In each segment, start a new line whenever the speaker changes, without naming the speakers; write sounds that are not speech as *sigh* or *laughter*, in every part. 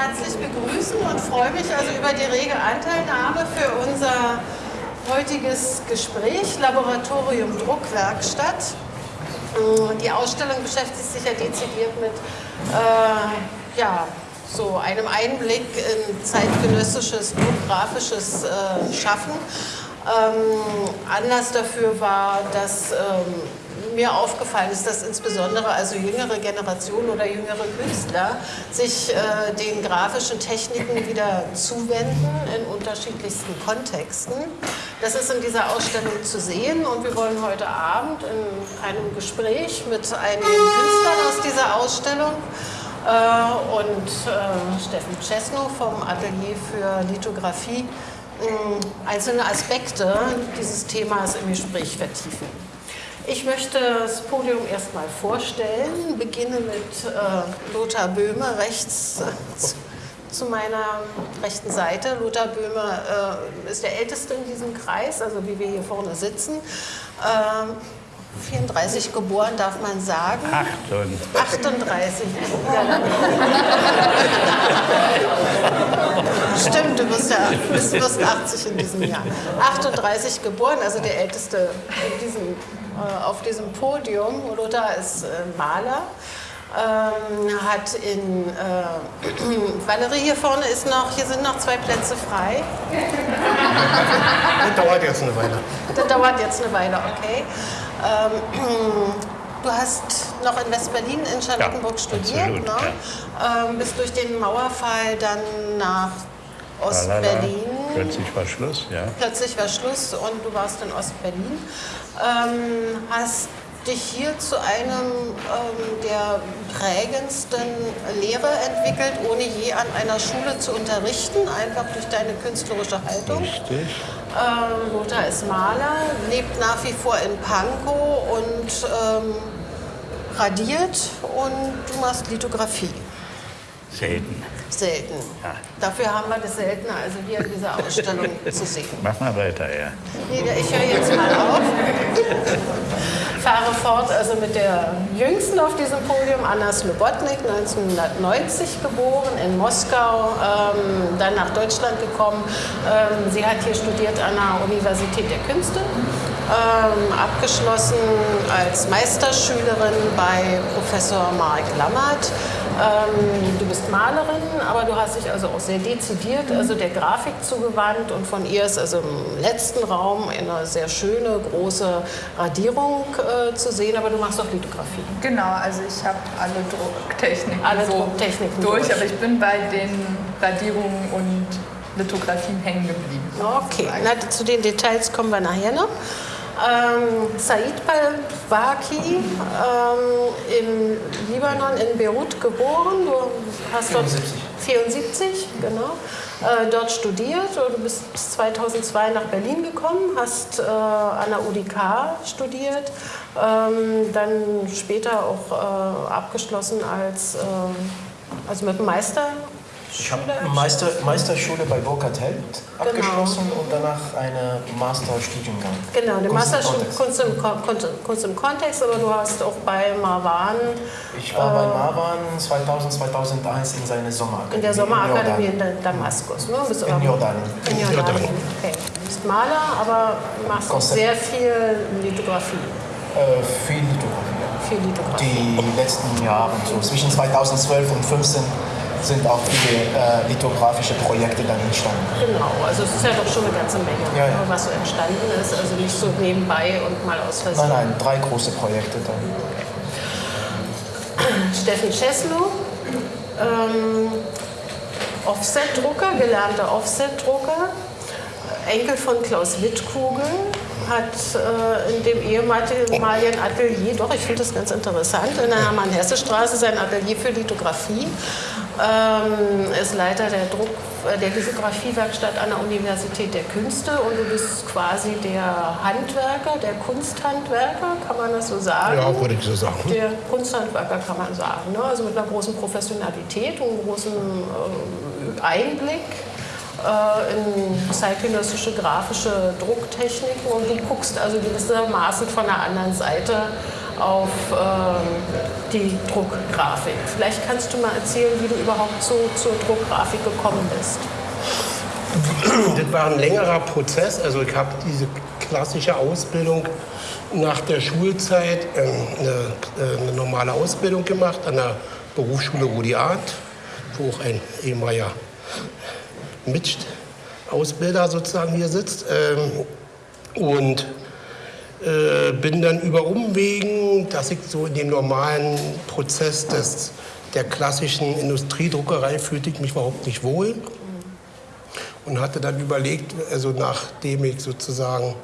herzlich begrüßen und freue mich also über die rege Anteilnahme für unser heutiges Gespräch, Laboratorium Druckwerkstatt. Die Ausstellung beschäftigt sich ja dezidiert mit äh, ja, so einem Einblick in zeitgenössisches druckgrafisches äh, Schaffen. Ähm, Anlass dafür war, dass ähm, mir aufgefallen ist, dass insbesondere also jüngere Generationen oder jüngere Künstler sich äh, den grafischen Techniken wieder zuwenden in unterschiedlichsten Kontexten. Das ist in dieser Ausstellung zu sehen und wir wollen heute Abend in einem Gespräch mit einigen Künstlern aus dieser Ausstellung äh, und äh, Steffen Czesno vom Atelier für Lithografie einzelne Aspekte dieses Themas im Gespräch vertiefen. Ich möchte das Podium erstmal vorstellen, beginne mit äh, Lothar Böhme rechts äh, zu meiner rechten Seite. Lothar Böhme äh, ist der Älteste in diesem Kreis, also wie wir hier vorne sitzen. 34 ähm, geboren, darf man sagen. 38. Stimmt, du wirst ja bist, wirst 80 in diesem Jahr. 38 geboren, also der Älteste in diesem äh, auf diesem Podium. Lothar ist äh, Maler. Ähm, hat in äh, *clears throat* Valerie hier vorne ist noch, hier sind noch zwei Plätze frei.
Das dauert jetzt eine Weile.
Das dauert jetzt eine Weile, okay. Ähm, *clears throat* du hast noch in West-Berlin in Charlottenburg
ja,
studiert,
absolut,
ne?
ja.
ähm, bist durch den Mauerfall dann nach Ostberlin.
Plötzlich war Schluss, ja.
Plötzlich war Schluss und du warst in Ostberlin. Ähm, hast dich hier zu einem ähm, der prägendsten Lehrer entwickelt, ohne je an einer Schule zu unterrichten, einfach durch deine künstlerische Haltung.
Richtig.
Ähm, Lothar ist Maler, lebt nach wie vor in Pankow und ähm, radiert und du machst Lithografie.
Selten.
Selten.
Ja.
Dafür haben wir das seltener, also hier in dieser Ausstellung *laughs* zu sehen.
Mach mal weiter, ja.
Ich höre jetzt mal auf. *laughs* Fahre fort also mit der jüngsten auf diesem Podium, Anna Slobodnik, 1990 geboren, in Moskau, ähm, dann nach Deutschland gekommen. Ähm, sie hat hier studiert an der Universität der Künste, ähm, abgeschlossen als Meisterschülerin bei Professor Marek Lammert. Ähm, du bist Malerin, aber du hast dich also auch sehr dezidiert also der Grafik zugewandt und von ihr ist also im letzten Raum eine sehr schöne große Radierung äh, zu sehen, aber du machst auch Lithografie.
Genau, also ich habe alle Drucktechniken,
alle
so
Drucktechniken
durch,
durch,
aber ich bin bei den Radierungen und Lithografien hängen geblieben.
Okay, Na, zu den Details kommen wir nachher noch. Ähm, Said Balbaki, ähm, im Libanon, in Beirut geboren. Du hast
74.
dort 74, genau. Äh, dort studiert du bist 2002 nach Berlin gekommen, hast äh, an der UDK studiert, ähm, dann später auch äh, abgeschlossen als, äh, also mit Meister
Ich habe Meister, Meisterschule bei Burkhard Held abgeschlossen und danach eine Masterstudiengang.
Genau, den
Kunst im
Masterstudium
Kontext.
Kunst Kunst, Kunst im Kontext, aber du hast auch bei Marwan
Ich war bei Marwan 2000, 2001 in seiner Sommerakademie.
in der Sommerakademie
in
in Da- Damaskus. Ne? Bist
In Jordanien.
In Jordanien. Okay. Du bist Maler, aber machst auch
Konzept.
sehr viel Lithografie.
Äh, viel Lithografie.
Viel Lithografie.
Die letzten Jahre, so zwischen 2012 und 2015, sind auch viele äh, lithografische Projekte dann entstanden.
Genau, also es ist ja doch schon eine ganze Menge,
Ja, ja.
was so entstanden ist. Also nicht so nebenbei und mal aus Versehen.
Nein, nein, drei große Projekte dann. *clears throat*
Steffen Czeslo, ähm, Offset-Drucker, gelernter Offset-Drucker, Enkel von Klaus Wittkugel, hat äh, in dem ehemaligen Atelier, doch, ich finde das ganz interessant, in der Hermann-Hesse-Straße sein Atelier für Lithografie, ähm, ist Leiter der, Druck, äh, der Lithografiewerkstatt an der Universität der Künste und du bist quasi der Handwerker, der Kunsthandwerker, kann man das so sagen?
Ja, würde ich so sagen.
Der Kunsthandwerker kann man sagen. Ne? Also mit einer großen Professionalität und einem großen äh, Einblick. in zeitgenössische grafische Drucktechniken und du guckst also gewissermaßen von der anderen Seite auf ähm, die Druckgrafik. Vielleicht kannst du mal erzählen, wie du überhaupt so zur Druckgrafik gekommen bist.
Das war ein längerer Prozess. Also ich habe diese klassische Ausbildung nach der Schulzeit äh, eine, äh, eine, normale Ausbildung gemacht an der Berufsschule Rudi Arndt, wo auch ein ehemaliger Mitausbilder sozusagen hier sitzt. Ähm, und äh, bin dann über Umwegen, dass ich so in dem normalen Prozess des, der klassischen Industriedruckerei fühlte ich mich überhaupt nicht wohl. Und hatte dann überlegt, also nachdem ich sozusagen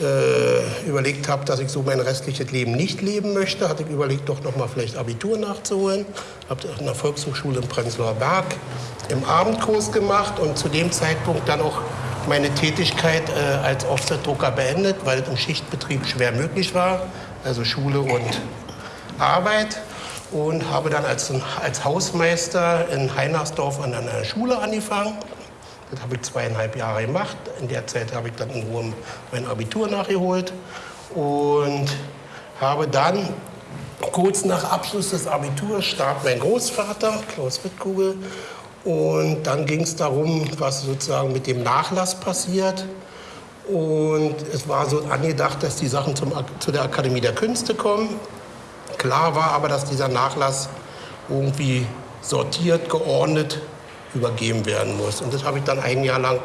äh, überlegt habe, dass ich so mein restliches Leben nicht leben möchte, hatte ich überlegt, doch noch mal vielleicht Abitur nachzuholen. Habe an der Volkshochschule in Prenzlauer Berg im Abendkurs gemacht und zu dem Zeitpunkt dann auch meine Tätigkeit äh, als Offset-Drucker beendet, weil es im Schichtbetrieb schwer möglich war, also Schule und Arbeit. Und habe dann als, als Hausmeister in Heinersdorf an einer Schule angefangen. Das habe ich zweieinhalb Jahre gemacht. In der Zeit habe ich dann in Ruhe mein Abitur nachgeholt und habe dann kurz nach Abschluss des Abiturs starb mein Großvater, Klaus Wittkugel, und dann ging es darum, was sozusagen mit dem Nachlass passiert. Und es war so angedacht, dass die Sachen zum, zu der Akademie der Künste kommen. Klar war aber, dass dieser Nachlass irgendwie sortiert, geordnet übergeben werden muss. Und das habe ich dann ein Jahr lang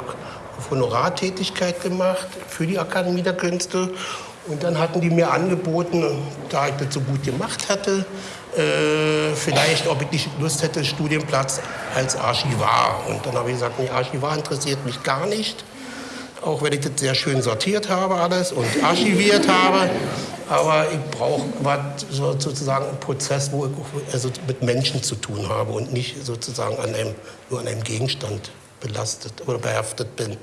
auf Honorartätigkeit gemacht für die Akademie der Künste. Und dann hatten die mir angeboten, da ich das so gut gemacht hatte, äh, vielleicht, ob ich nicht Lust hätte, Studienplatz als Archivar. Und dann habe ich gesagt, nee, Archivar interessiert mich gar nicht. Auch wenn ich das sehr schön sortiert habe alles und archiviert habe. Aber ich brauche sozusagen einen Prozess, wo ich also mit Menschen zu tun habe und nicht sozusagen an einem, nur an einem Gegenstand belastet oder behaftet bin.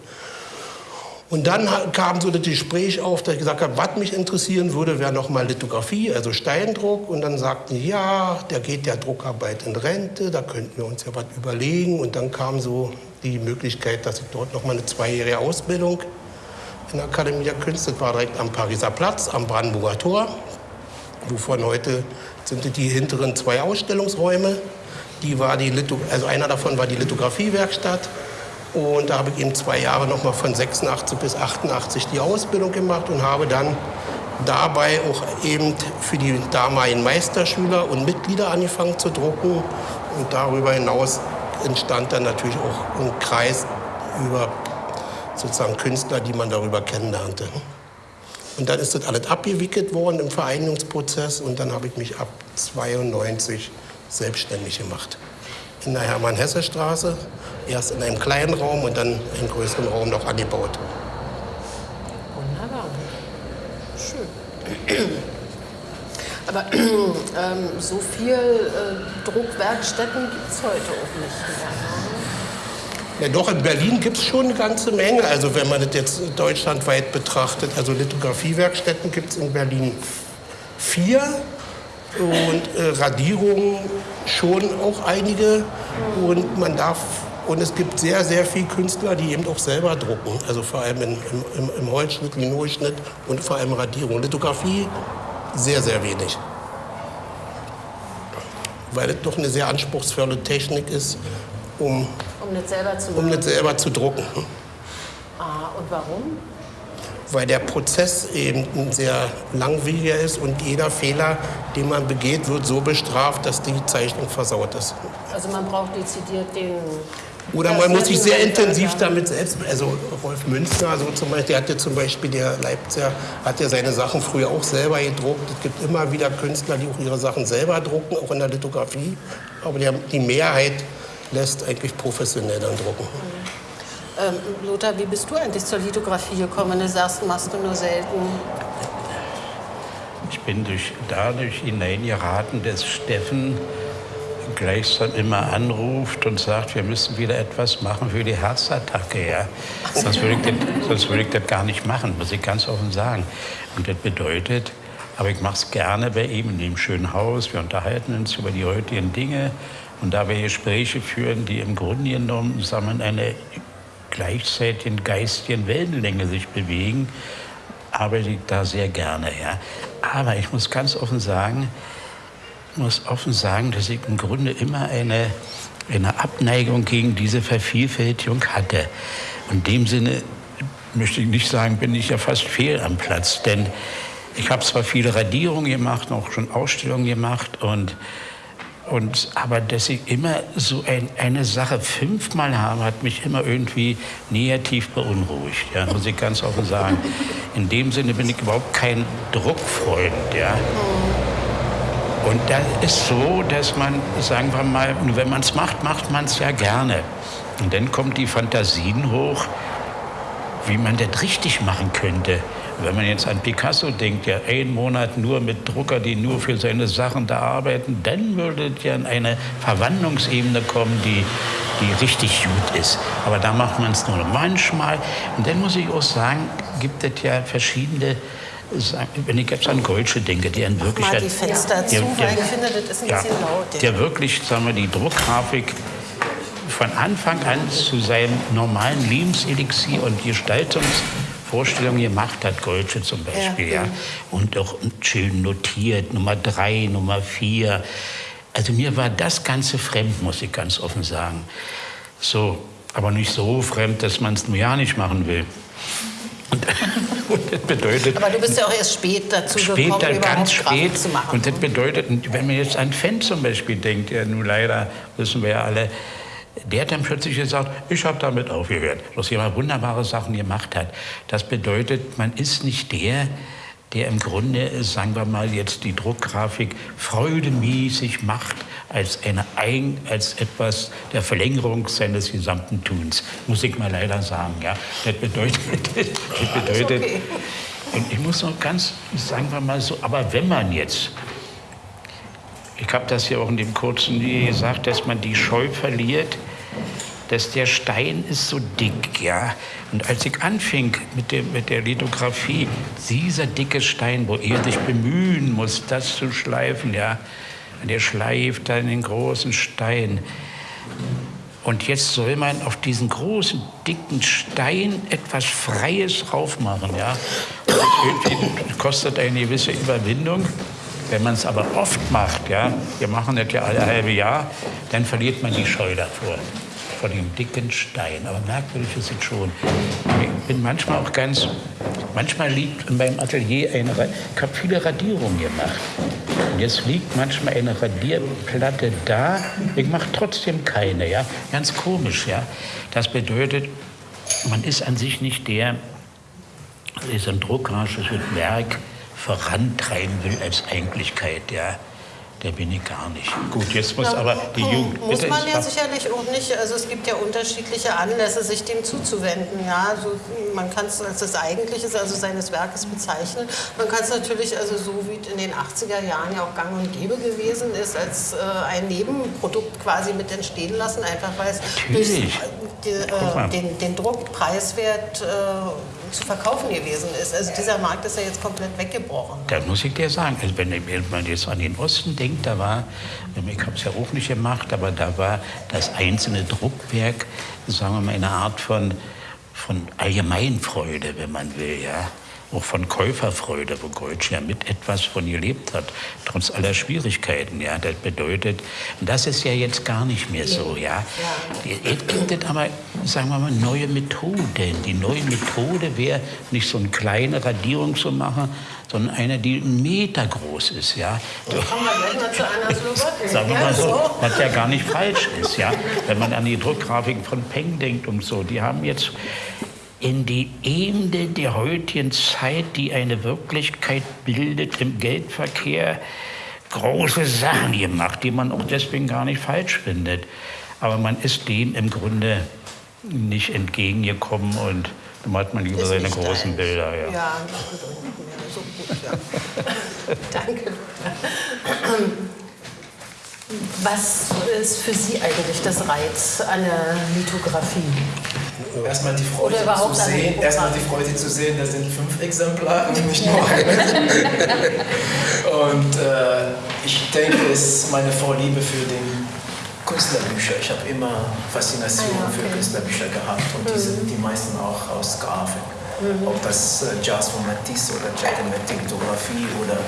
Und dann kam so das Gespräch auf, dass ich gesagt habe, was mich interessieren würde, wäre nochmal Lithografie, also Steindruck. Und dann sagten die, ja, der geht der Druckarbeit in Rente, da könnten wir uns ja was überlegen. Und dann kam so die Möglichkeit, dass ich dort nochmal eine zweijährige Ausbildung in der Akademie der Künste, das war direkt am Pariser Platz, am Brandenburger Tor, wovon heute sind die hinteren zwei Ausstellungsräume. Die war die Litho also einer davon war die Lithografiewerkstatt und da habe ich eben zwei Jahre noch mal von 86 bis 88 die Ausbildung gemacht und habe dann dabei auch eben für die damaligen Meisterschüler und Mitglieder angefangen zu drucken. Und darüber hinaus entstand dann natürlich auch ein Kreis über sozusagen Künstler, die man darüber kennenlernte. Und dann ist das alles abgewickelt worden im Vereinigungsprozess und dann habe ich mich ab 92 selbstständig gemacht in der Hermann-Hesse-Straße. Erst in einem kleinen Raum und dann in größeren Raum noch angebaut.
Wunderbar. Schön. *clears throat* Aber *clears throat* ähm, so viel äh, Druckwerkstätten gibt es heute auch nicht mehr.
Ne? Ja, doch, in Berlin gibt es schon eine ganze Menge. Also wenn man das jetzt deutschlandweit betrachtet, also Lithografiewerkstätten gibt es in Berlin vier und äh, Radierungen schon auch einige. Und man darf und es gibt sehr, sehr viele Künstler, die eben auch selber drucken. Also vor allem in, im, im Holzschnitt, Linolschnitt und vor allem Radierung. Lithografie sehr, sehr wenig. Weil es doch eine sehr anspruchsvolle Technik ist, um,
um, nicht, selber zu
um nicht selber zu drucken.
Ah, und warum?
Weil der Prozess eben ein sehr langwieriger ist und jeder Fehler, den man begeht, wird so bestraft, dass die Zeichnung versaut ist.
Also man braucht dezidiert den...
Oder man muss sich sehr intensiv damit selbst, also Rolf Münster, so zum Beispiel, der hat ja zum Beispiel, der Leipziger, hat ja seine Sachen früher auch selber gedruckt. Es gibt immer wieder Künstler, die auch ihre Sachen selber drucken, auch in der Lithografie. Aber die Mehrheit lässt eigentlich professionell dann drucken.
Ähm, Lothar, wie bist du eigentlich zur Lithografie gekommen? Du sagst, machst du nur selten.
Ich bin durch, dadurch hineingeraten, dass Steffen gleichsam immer anruft und sagt, wir müssen wieder etwas machen für die Herzattacke. Ja? Sonst, würde ich das, sonst würde ich das gar nicht machen, muss ich ganz offen sagen. Und das bedeutet, aber ich mache es gerne bei ihm in dem schönen Haus. Wir unterhalten uns über die heutigen Dinge. Und da wir Gespräche führen, die im Grunde genommen sagen wir, eine gleichzeitig geistigen Wellenlänge sich bewegen, arbeite ich da sehr gerne. Ja. Aber ich muss ganz offen sagen, muss offen sagen, dass ich im Grunde immer eine, eine Abneigung gegen diese Vervielfältigung hatte. In dem Sinne möchte ich nicht sagen, bin ich ja fast fehl am Platz, denn ich habe zwar viele Radierungen gemacht, auch schon Ausstellungen gemacht und und, aber dass ich immer so ein, eine Sache fünfmal habe, hat mich immer irgendwie negativ beunruhigt, ja, muss ich ganz offen sagen. In dem Sinne bin ich überhaupt kein Druckfreund. Ja. Und da ist so, dass man, sagen wir mal, wenn man es macht, macht man es ja gerne. Und dann kommt die Fantasien hoch, wie man das richtig machen könnte. Wenn man jetzt an Picasso denkt, ja, einen Monat nur mit Drucker, die nur für seine Sachen da arbeiten, dann würde ja in eine Verwandlungsebene kommen, die, die richtig gut ist. Aber da macht man es nur manchmal. Und dann muss ich auch sagen, gibt es ja verschiedene wenn ich jetzt an Goldsche denke, der in wirklich
mal die Fenster zu, weil ich finde, das ist ein ja, bisschen laut.
Der wirklich, sagen wir, die Druckgrafik von Anfang an zu seinem normalen Lebenselixier und Gestaltungs Vorstellungen gemacht hat, Goldsche zum Beispiel, ja, ja. Und auch schön notiert, Nummer drei, Nummer vier. Also mir war das Ganze fremd, muss ich ganz offen sagen. So, aber nicht so fremd, dass man es nur ja nicht machen will.
Und, *laughs* und, das bedeutet. Aber du bist ja auch erst spät dazu
später, gekommen, ganz spät. zu machen. Und das bedeutet, wenn man jetzt an Fan zum Beispiel denkt, ja nun leider wissen wir ja alle, der hat dann plötzlich gesagt, ich habe damit aufgehört, dass jemand wunderbare Sachen gemacht hat. Das bedeutet, man ist nicht der, der im Grunde, sagen wir mal, jetzt die Druckgrafik freudemäßig macht als, eine als etwas der Verlängerung seines gesamten Tuns. Muss ich mal leider sagen. Ja. Das bedeutet, *laughs* das bedeutet und ich muss noch ganz, sagen wir mal so, aber wenn man jetzt ich habe das ja auch in dem kurzen gesagt, dass man die Scheu verliert, dass der Stein ist so dick, ja. Und als ich anfing mit, dem, mit der Lithografie, dieser dicke Stein, wo er sich bemühen muss, das zu schleifen, ja. Und er schleift dann den großen Stein. Und jetzt soll man auf diesen großen, dicken Stein etwas Freies draufmachen, ja. Das kostet eine gewisse Überwindung. Wenn man es aber oft macht, ja, wir machen das ja alle halbe Jahr, dann verliert man die Scheu davor vor dem dicken Stein. Aber merkwürdig ist es schon. Ich bin manchmal auch ganz, manchmal liegt in meinem Atelier eine, ich habe viele Radierungen gemacht. Und jetzt liegt manchmal eine Radierplatte da, ich mache trotzdem keine, ja. Ganz komisch, ja. Das bedeutet, man ist an sich nicht der, der ein druckerisches Werk vorantreiben will als Eigentlichkeit, ja der bin ich gar nicht. Gut, jetzt muss ja, aber die Jugend.
Muss man ja sicherlich auch nicht. Also es gibt ja unterschiedliche Anlässe, sich dem zuzuwenden. Ja, also man kann es als das Eigentliche, also seines Werkes bezeichnen. Man kann es natürlich, also so wie in den 80er Jahren ja auch gang und gäbe gewesen ist, als äh, ein Nebenprodukt quasi mit entstehen lassen, einfach weil es durch die, äh, den, den Druck preiswert äh, zu verkaufen gewesen ist. Also dieser Markt ist ja jetzt komplett weggebrochen.
Da muss ich dir sagen, also wenn man jetzt an den Osten denkt, da war, ich habe es ja auch nicht gemacht, aber da war das einzelne Druckwerk, sagen wir mal, eine Art von, von Allgemeinfreude, wenn man will, ja auch von Käuferfreude, wo Goetsch ja mit etwas von gelebt hat, trotz aller Schwierigkeiten. Ja, das bedeutet, das ist ja jetzt gar nicht mehr so. Ja, jetzt gibt es aber, sagen wir mal, neue Methoden. Die neue Methode wäre nicht so eine kleine Radierung zu machen, sondern eine, die einen Meter groß ist. Ja.
Einer
Sagen wir mal so, was ja gar nicht falsch ist. Ja. Wenn man an die Druckgrafiken von Peng denkt und so, die haben jetzt in die Ebene der heutigen Zeit, die eine Wirklichkeit bildet im Geldverkehr, große Sachen gemacht, die man auch deswegen gar nicht falsch findet. Aber man ist dem im Grunde nicht entgegengekommen und dann hat man lieber seine großen Bilder. Ja, ja so gut,
ja. *laughs* Danke. Was ist für Sie eigentlich das Reiz an der Lithografie?
Erstmal die Freude zu sehen, erstmal die Freude zu sehen, da sind fünf Exemplare und nicht nur eine. und äh, ich denke, es ist meine Vorliebe für den Künstlerbücher. Ich habe immer Faszination
Ah, okay.
für Künstlerbücher gehabt und die sind die meisten auch aus Grafik. Ob das äh, Jazz von Matisse oder Giacometti Lithografie oder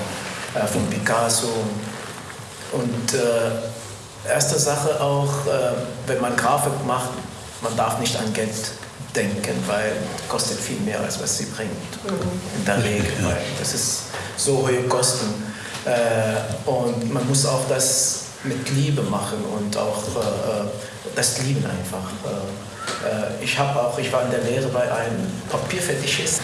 äh, von Picasso. Und äh, erste Sache auch, äh, wenn man Grafik macht, man darf nicht an Geld denken, weil kostet viel mehr als was sie bringt. In der Regel, weil das ist so hohe Kosten. Äh, und man muss auch das mit Liebe machen und auch äh, das lieben einfach. Äh, äh, ich habe auch, ich war in der Lehre bei einem Papierfetischist.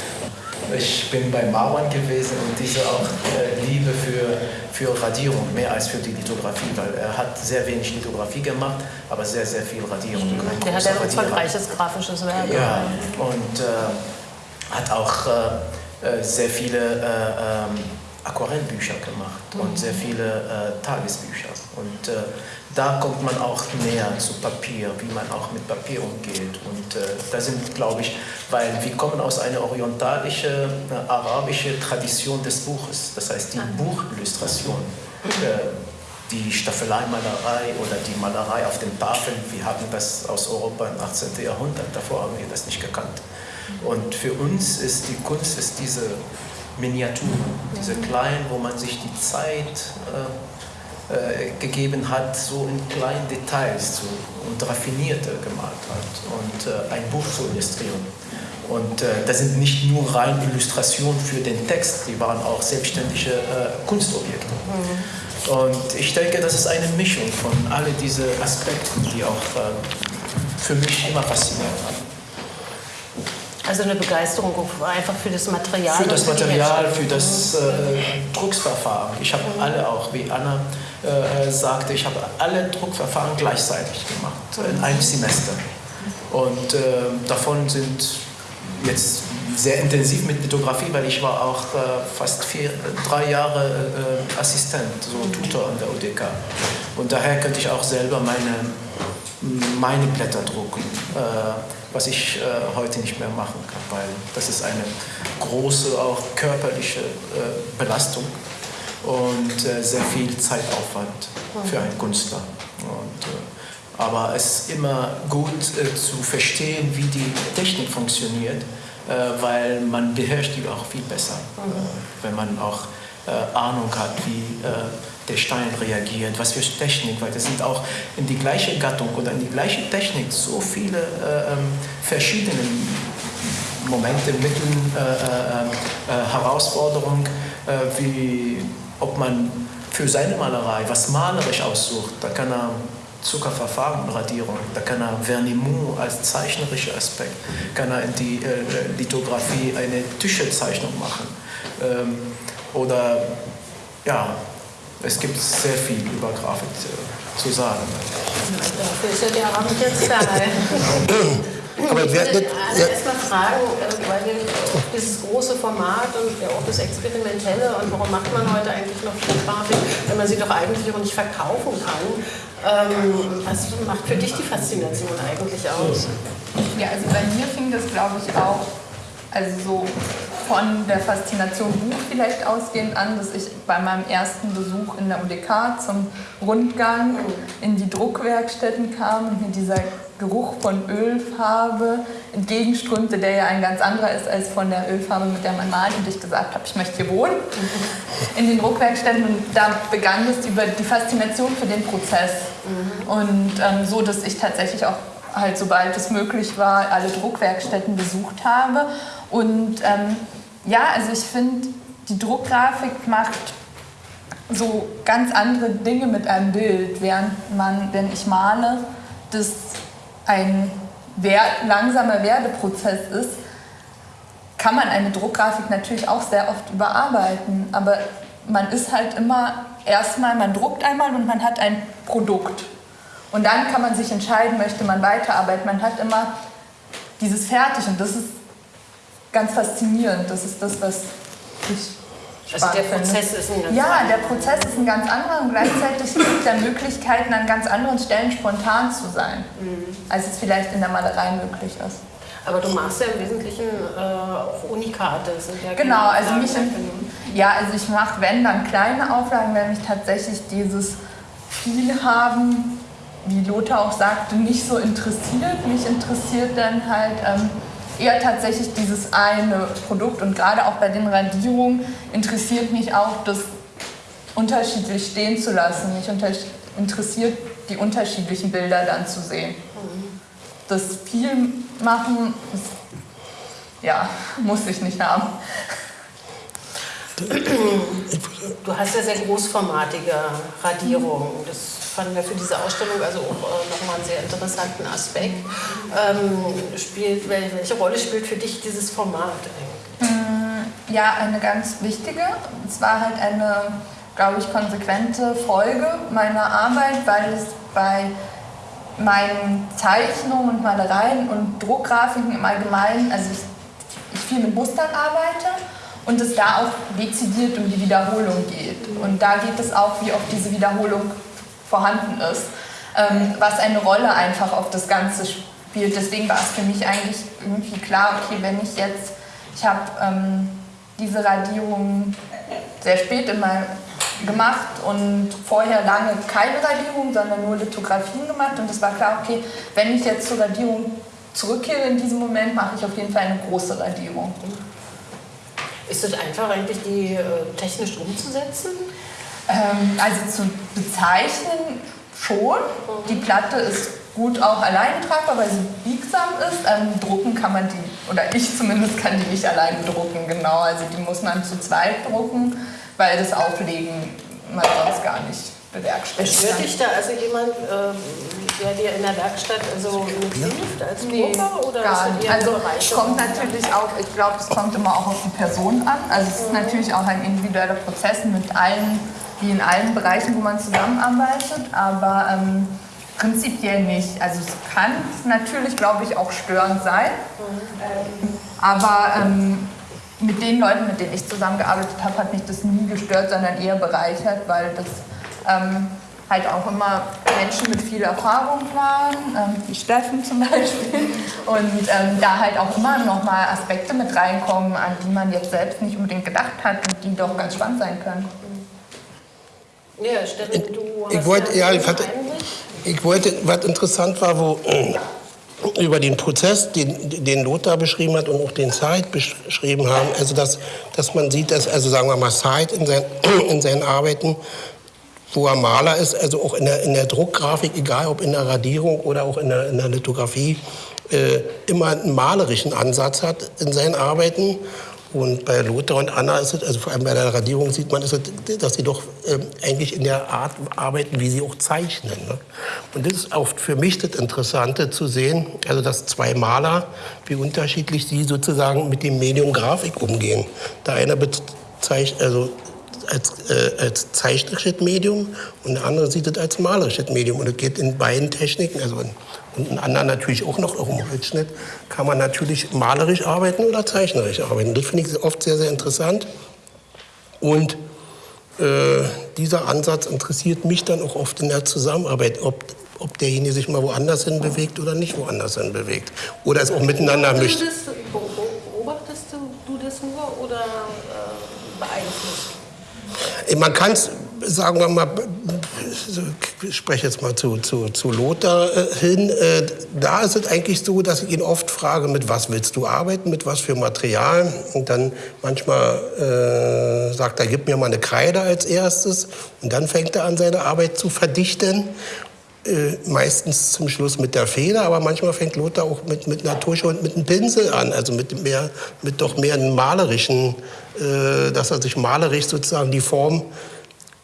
Ich bin bei Mauern gewesen und diese auch äh, Liebe für, für Radierung, mehr als für die Lithografie, weil er hat sehr wenig Lithografie gemacht, aber sehr, sehr viel Radierung. Ein
Der hat ein umfangreiches grafisches Werk.
Ja, und äh, hat auch äh, äh, sehr viele äh, ähm, Aquarellbücher gemacht und sehr viele äh, Tagesbücher. Und da kommt man auch näher zu Papier, wie man auch mit Papier umgeht. Und äh, da sind, glaube ich, weil wir kommen aus einer orientalischen, äh, arabischen Tradition des Buches. Das heißt, die Buchillustration. Äh, die Staffeleimalerei oder die Malerei auf den Tafeln, wir hatten das aus Europa im 18. Jahrhundert, davor haben wir das nicht gekannt. Und für uns ist die Kunst ist diese Miniatur, diese kleinen, wo man sich die Zeit äh, gegeben hat, so in kleinen Details zu, und raffinierte gemalt hat und äh, ein Buch zu illustrieren. Und äh, das sind nicht nur rein Illustrationen für den Text, die waren auch selbstständige äh, Kunstobjekte. Und ich denke, das ist eine Mischung von all diese Aspekten, die auch äh, für mich immer fasziniert haben.
Also eine Begeisterung einfach für das Material.
Für das
die
Material, für das äh, Drucksverfahren. Ich habe alle auch, wie Anna äh, sagte, ich habe alle Druckverfahren gleichzeitig gemacht, in einem Semester. Und äh, davon sind jetzt sehr intensiv mit Lithografie, weil ich war auch äh, fast vier, drei Jahre äh, Assistent, so Tutor an der UDK. Und daher könnte ich auch selber meine, meine Blätter drucken, äh, was ich äh, heute nicht mehr machen kann, weil das ist eine große, auch körperliche äh, Belastung und äh, sehr viel Zeitaufwand für einen Künstler. Und, äh, aber es ist immer gut äh, zu verstehen, wie die Technik funktioniert, äh, weil man beherrscht die auch viel besser, äh, wenn man auch Ahnung hat, wie der Stein reagiert, was für Technik, weil das sind auch in die gleiche Gattung oder in die gleiche Technik so viele äh, ähm, verschiedene Momente, Mittel, äh, äh, äh, Herausforderungen, äh, wie ob man für seine Malerei was malerisch aussucht, da kann er Zuckerverfahren, Radierung, da kann er Vernimont als zeichnerischer Aspekt, kann er in die äh, Lithografie eine Tischezeichnung machen. Ähm, oder ja, es gibt sehr viel über Grafik zu sagen.
Dafür ist ja der Abend jetzt da. *laughs*
Aber
Ich würde
wer,
erstmal fragen, äh, weil wir dieses große Format und ja auch das Experimentelle und warum macht man heute eigentlich noch Grafik, wenn man sie doch eigentlich auch nicht verkaufen kann. Ähm, was macht für dich die Faszination eigentlich aus?
Ja, also bei mir fing das, glaube ich, auch also so von der Faszination Buch vielleicht ausgehend an, dass ich bei meinem ersten Besuch in der UDK zum Rundgang in die Druckwerkstätten kam und mir dieser Geruch von Ölfarbe entgegenströmte, der ja ein ganz anderer ist als von der Ölfarbe, mit der man malt. Und ich gesagt habe, ich möchte hier wohnen in den Druckwerkstätten. Und da begann es über die Faszination für den Prozess. Und ähm, so, dass ich tatsächlich auch halt sobald es möglich war, alle Druckwerkstätten besucht habe. Und ähm, ja, also ich finde, die Druckgrafik macht so ganz andere Dinge mit einem Bild, während man, wenn ich male, das ein wer langsamer Werdeprozess ist, kann man eine Druckgrafik natürlich auch sehr oft überarbeiten, aber man ist halt immer erstmal, man druckt einmal und man hat ein Produkt. Und dann kann man sich entscheiden, möchte man weiterarbeiten. Man hat immer dieses Fertig und das ist ganz faszinierend. Das ist das, was ich
Also der Prozess ist ein ganz
Ja, der Prozess ist ein ganz anderer und gleichzeitig gibt er Möglichkeiten, an ganz anderen Stellen spontan zu sein, als es vielleicht in der Malerei möglich ist.
Aber du machst ja im Wesentlichen äh, auch Unikate. ja
Genau, also mich, ja, also ich mache, wenn dann kleine Auflagen, wenn mich tatsächlich dieses viel haben wie Lothar auch sagte, nicht so interessiert. Mich interessiert dann halt ähm, eher tatsächlich dieses eine Produkt und gerade auch bei den Radierungen interessiert mich auch, das unterschiedlich stehen zu lassen. Mich interessiert, die unterschiedlichen Bilder dann zu sehen. Das viel machen, ist, ja, *laughs* muss ich nicht haben.
Du hast ja sehr großformatige Radierungen. Das fanden wir für diese Ausstellung also auch äh, nochmal einen sehr interessanten Aspekt. Ähm, spielt, welche Rolle spielt für dich dieses Format?
Mm, ja, eine ganz wichtige. Es war halt eine, glaube ich, konsequente Folge meiner Arbeit, weil es bei meinen Zeichnungen und Malereien und Druckgrafiken im Allgemeinen, also ich, ich viel mit Mustern arbeite und es da auch dezidiert um die Wiederholung geht. Und da geht es auch, wie oft diese Wiederholung vorhanden ist, ähm, was eine Rolle einfach auf das Ganze spielt. Deswegen war es für mich eigentlich irgendwie klar, okay, wenn ich jetzt, ich habe ähm, diese Radierung sehr spät meinem gemacht und vorher lange keine Radierung, sondern nur Lithografien gemacht und es war klar, okay, wenn ich jetzt zur Radierung zurückkehre in diesem Moment, mache ich auf jeden Fall eine große Radierung.
Ist es einfach eigentlich, die äh, technisch umzusetzen?
Ähm, also zu bezeichnen schon. Die Platte ist gut auch allein tragbar, weil sie biegsam ist. Ähm, drucken kann man die, oder ich zumindest kann die nicht allein drucken, genau. Also die muss man zu zweit drucken, weil das Auflegen man sonst gar nicht bewerkstelligt.
Stört dich da also jemand, ähm, der dir in der Werkstatt also mithilft als
nee, Oder gar nicht. Also es kommt natürlich auch, ich glaube, es kommt immer auch auf die Person an. Also es ist mhm. natürlich auch ein individueller Prozess mit allen wie in allen Bereichen, wo man zusammenarbeitet, aber ähm, prinzipiell nicht. Also es kann natürlich, glaube ich, auch störend sein, aber ähm, mit den Leuten, mit denen ich zusammengearbeitet habe, hat mich das nie gestört, sondern eher bereichert, weil das ähm, halt auch immer Menschen mit viel Erfahrung waren, ähm, wie Steffen zum *laughs* Beispiel, und ähm, da halt auch immer nochmal Aspekte mit reinkommen, an die man jetzt selbst nicht unbedingt gedacht hat und die doch ganz spannend sein können.
Ja, Steffen, du
ich wollte, ja, ich, hatte, ich wollte, was interessant war, wo äh, über den Prozess, den, den Lothar beschrieben hat und auch den Said beschrieben haben, also dass, dass man sieht, dass, also sagen wir mal, Said in, sein, *clears throat* in seinen Arbeiten, wo er Maler ist, also auch in der, in der Druckgrafik, egal ob in der Radierung oder auch in der, in der Lithografie, äh, immer einen malerischen Ansatz hat in seinen Arbeiten und bei Lothar und Anna ist es, also vor allem bei der Radierung sieht man, es, dass sie doch äh, eigentlich in der Art arbeiten, wie sie auch zeichnen. Ne? Und das ist auch für mich das Interessante zu sehen, also dass zwei Maler, wie unterschiedlich sie sozusagen mit dem Medium Grafik umgehen. Der eine bezeichnet, also als, äh, als zeichnerisches Medium und der andere sieht es als malerisches Medium. Und es geht in beiden Techniken, also in und ein anderer natürlich auch noch im Holzschnitt, kann man natürlich malerisch arbeiten oder zeichnerisch arbeiten. Das finde ich oft sehr, sehr interessant. Und äh, dieser Ansatz interessiert mich dann auch oft in der Zusammenarbeit, ob, ob derjenige sich mal woanders hin bewegt oder nicht woanders hin bewegt. Oder es auch miteinander mischt.
Beobachtest du das nur oder äh, beeinflusst?
Man kann es, sagen wir mal, ich spreche jetzt mal zu, zu, zu Lothar äh, hin, äh, da ist es eigentlich so, dass ich ihn oft frage, mit was willst du arbeiten, mit was für Material. Und dann manchmal äh, sagt er, gib mir mal eine Kreide als erstes. Und dann fängt er an, seine Arbeit zu verdichten. Äh, meistens zum Schluss mit der Feder, aber manchmal fängt Lothar auch mit, mit einer Tusche und mit einem Pinsel an, also mit, mehr, mit doch mehr einem malerischen, äh, dass er sich malerisch sozusagen die Form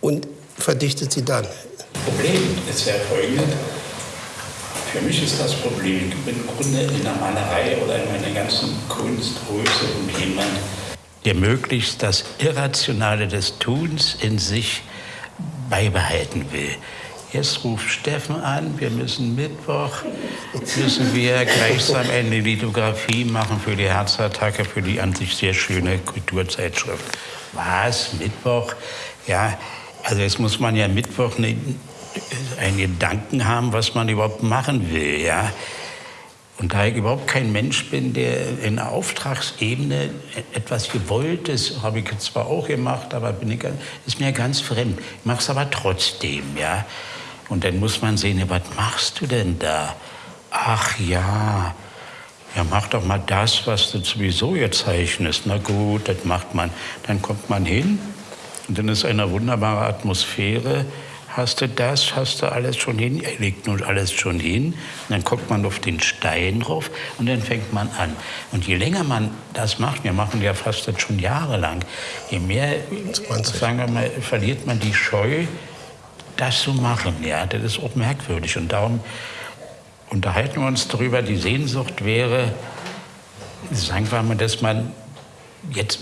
und verdichtet sie dann.
Problem ist ja folgendes. Für mich ist das Problem, ich bin im Grunde in der Malerei oder in meiner ganzen Kunstgröße und jemand, der möglichst das Irrationale des Tuns in sich beibehalten will. Jetzt ruft Steffen an, wir müssen Mittwoch, müssen wir gleichsam eine Lithografie machen für die Herzattacke, für die an sich sehr schöne Kulturzeitschrift. Was? Mittwoch? Ja, also jetzt muss man ja Mittwoch eine, einen Gedanken haben, was man überhaupt machen will, ja. Und da ich überhaupt kein Mensch bin, der in der Auftragsebene etwas Gewolltes, habe ich zwar auch gemacht, aber bin ich, ist mir ganz fremd. Ich mache es aber trotzdem, ja. Und dann muss man sehen, ja, was machst du denn da? Ach ja, ja, mach doch mal das, was du sowieso jetzt zeichnest. Na gut, das macht man. Dann kommt man hin und dann ist eine wunderbare Atmosphäre. Hast du das, hast du alles schon hin? Er legt nun alles schon hin. Und dann guckt man auf den Stein drauf und dann fängt man an. Und je länger man das macht, wir machen ja fast das schon jahrelang, je mehr, 20. sagen wir mal, verliert man die Scheu, das zu machen. Ja, das ist auch merkwürdig. Und darum unterhalten wir uns darüber, die Sehnsucht wäre, sagen wir mal, dass man jetzt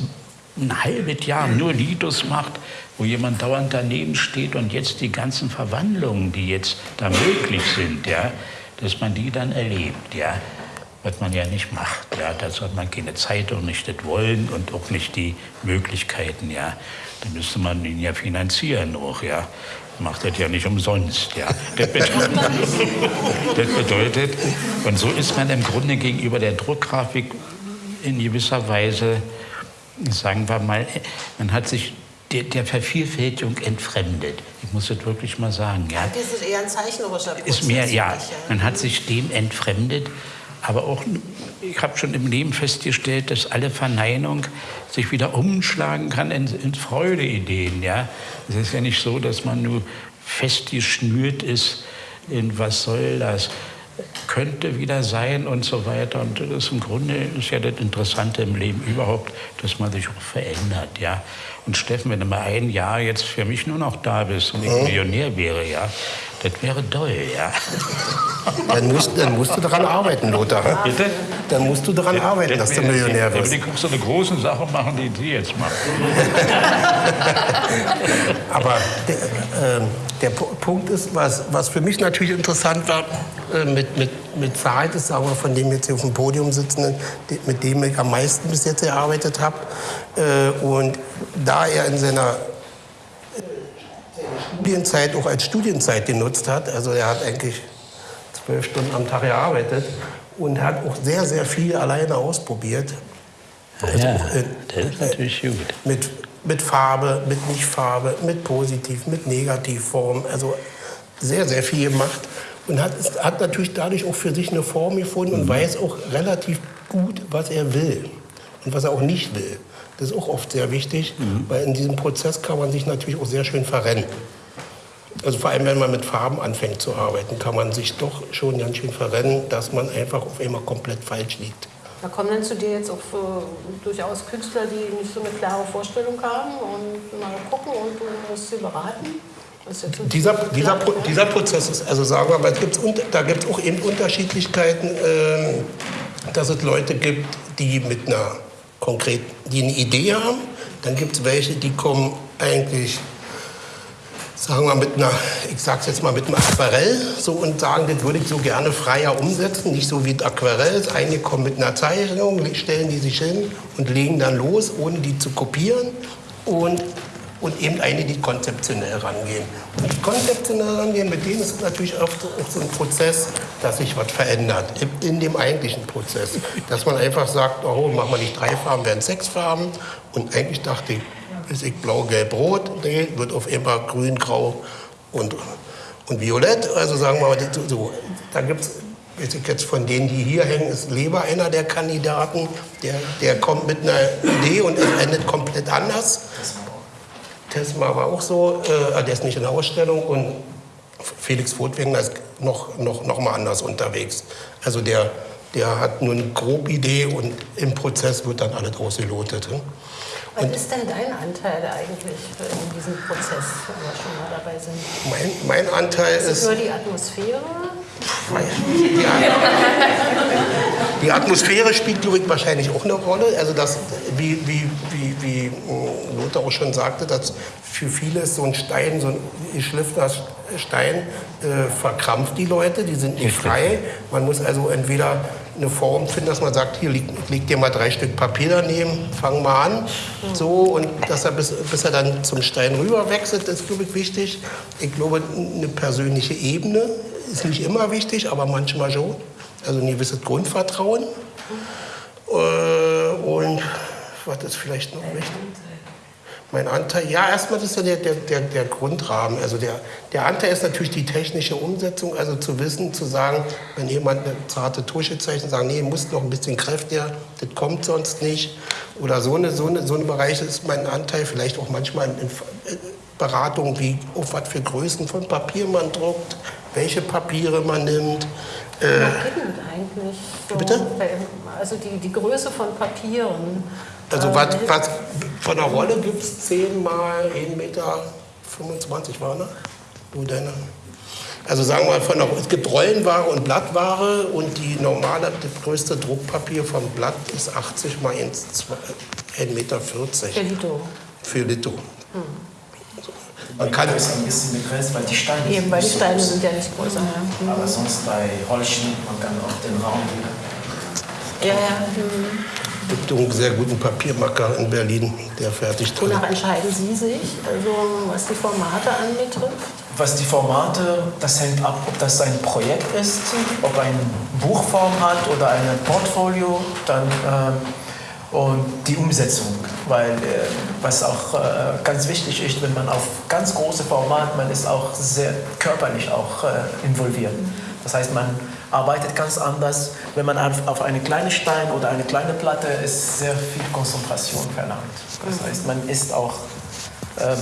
ein halbes Jahr nur Lidos macht, wo jemand dauernd daneben steht und jetzt die ganzen Verwandlungen, die jetzt da möglich sind, ja, dass man die dann erlebt, ja, was man ja nicht macht, ja, dazu hat man keine Zeit und nicht das Wollen und auch nicht die Möglichkeiten, ja, dann müsste man ihn ja finanzieren auch, ja, macht das ja nicht umsonst, ja, das bedeutet, *laughs* das bedeutet, und so ist man im Grunde gegenüber der Druckgrafik in gewisser Weise sagen wir mal, man hat sich der, der, Vervielfältigung entfremdet. Ich muss das wirklich mal sagen. Ja.
Das ist eher ein zeichnerischer Prozess.
Ist mehr, ja. Man hat sich dem entfremdet. Aber auch, ich habe schon im Leben festgestellt, dass alle Verneinung sich wieder umschlagen kann in, in Freudeideen. Ja. Es ist ja nicht so, dass man nur festgeschnürt ist in was soll das könnte wieder sein und so weiter. Und das ist im Grunde ist ja das Interessante im Leben überhaupt, dass man sich auch verändert. Ja. Und Steffen, wenn du mal ein Jahr jetzt für mich nur noch da bist und ich. Millionär wäre, ja, das wäre toll, ja.
Dann musst, dann musst du daran arbeiten, Lothar. Bitte? Dann musst du daran arbeiten, dass du Millionär wirst.
Dann kannst du eine große Sache machen, die Sie jetzt machen. *laughs*
Aber der, äh, der Punkt ist, was, was für mich natürlich interessant war, äh, mit, mit, mit ist, sagen wir, von dem jetzt hier auf dem Podium sitzenden, mit dem ich am meisten bis jetzt gearbeitet habe. Äh, und da er in seiner Studienzeit auch als Studienzeit genutzt hat. Also er hat eigentlich zwölf Stunden am Tag gearbeitet und hat auch sehr, sehr viel alleine ausprobiert.
Also ja, das ist natürlich gut.
Mit, mit Farbe, mit Nichtfarbe, mit Positiv, mit Negativform. Also sehr, sehr viel gemacht. Und hat, hat natürlich dadurch auch für sich eine Form gefunden und mhm. weiß auch relativ gut, was er will und was er auch nicht will. Das ist auch oft sehr wichtig, mhm. weil in diesem Prozess kann man sich natürlich auch sehr schön verrennen. Also vor allem, wenn man mit Farben anfängt zu arbeiten, kann man sich doch schon ganz schön verrennen, dass man einfach auf einmal komplett falsch liegt.
Da kommen dann zu dir jetzt auch äh, durchaus Künstler, die nicht so eine klare Vorstellung haben und mal gucken und du musst sie beraten?
Dieser, dieser, dieser Prozess ist, also sagen wir mal, gibt's, da gibt es auch eben Unterschiedlichkeiten, äh, dass es Leute gibt, die mit einer konkret, die eine Idee haben. Dann gibt es welche, die kommen eigentlich sagen wir mit einer, ich sag's jetzt mal mit einem Aquarell so und sagen, das würde ich so gerne freier umsetzen, nicht so wie ein Aquarell. Einige kommen mit einer Zeichnung, stellen die sich hin und legen dann los, ohne die zu kopieren und und eben eine, die konzeptionell rangehen. Und die konzeptionell rangehen, mit denen ist natürlich oft so ein Prozess, dass sich was verändert in dem eigentlichen Prozess. Dass man einfach sagt, oh, machen wir nicht drei Farben, werden sechs Farben. Und eigentlich dachte ich, ist ich blau, gelb, rot. Nee, wird auf einmal grün, grau und, und violett. Also sagen wir mal, so, da gibt es weiß ich jetzt von denen, die hier hängen, ist Leber einer der Kandidaten. Der, der kommt mit einer Idee und es endet komplett anders. Tesma war auch so, äh, der ist nicht in der Ausstellung und Felix Furtwängler ist noch, noch, noch mal anders unterwegs. Also der, der hat nur eine grobe Idee und im Prozess wird dann alles ausgelotet. Hm?
Was und ist denn dein Anteil eigentlich in diesem Prozess, wenn wir schon mal dabei sind?
Mein, mein Anteil ist...
Ist nur die Atmosphäre?
Die, *laughs* die Atmosphäre spielt, glaube ich, wahrscheinlich auch eine Rolle. Also das, wie, wie, wie, wie äh, Lothar auch schon sagte, dass für viele ist so ein Stein, so ein geschliffener Stein, äh, verkrampft die Leute, die sind nicht frei. Man muss also entweder eine Form finden, dass man sagt, hier leg, leg dir mal drei Stück Papier daneben, fang mal an. So, und dass er bis, bis er dann zum Stein rüber wechselt, ist, glaube ich, wichtig. Ich glaube, eine persönliche Ebene ist nicht immer wichtig, aber manchmal schon. Also ein gewisses Grundvertrauen. Äh, und was ist vielleicht noch wichtig? Mein Anteil, ja, erstmal ist ja der, der, der, der Grundrahmen. Also der, der Anteil ist natürlich die technische Umsetzung, also zu wissen, zu sagen, wenn jemand eine zarte Tusche zeichnet, sagen, nee, muss noch ein bisschen kräftiger, das kommt sonst nicht. Oder so eine, so eine, so eine Bereiche ist mein Anteil, vielleicht auch manchmal in, in Beratung, wie auf was für Größen von Papier man druckt, welche Papiere man nimmt.
Äh, eigentlich so,
Bitte?
Also die, die Größe von Papieren.
Also was, was von der Rolle gibt es 10 mal 1,25 Meter war, ne? Wo deine? Also sagen wir mal, von der, es gibt Rollenware und Blattware und die normale, das größte Druckpapier vom Blatt ist 80 mal 1,40 Meter.
Für Lito.
Für Lito. Hm.
Man kann es ein bisschen begrenzt, weil die Steine
Eben,
sind
weil die
so
Steine
groß.
sind ja nicht größer. Mhm.
Aber sonst bei Holzschnitt, man kann auch den Raum
Ja, ja. Mhm.
Es gibt einen sehr guten Papiermacker in Berlin, der fertigt drin.
Wonach entscheiden Sie sich, also was die Formate anbetrifft?
Was die Formate, das hängt ab, ob das ein Projekt ist, ob ein Buchform hat oder ein Portfolio, dann ähm, und die Umsetzung, weil äh, was auch äh, ganz wichtig ist, wenn man auf ganz große Format, man ist auch sehr körperlich auch äh, involviert. Das heißt, man arbeitet ganz anders. Wenn man auf, auf eine kleine Stein oder eine kleine Platte ist sehr viel Konzentration verlangt. Das heißt, man ist auch ähm,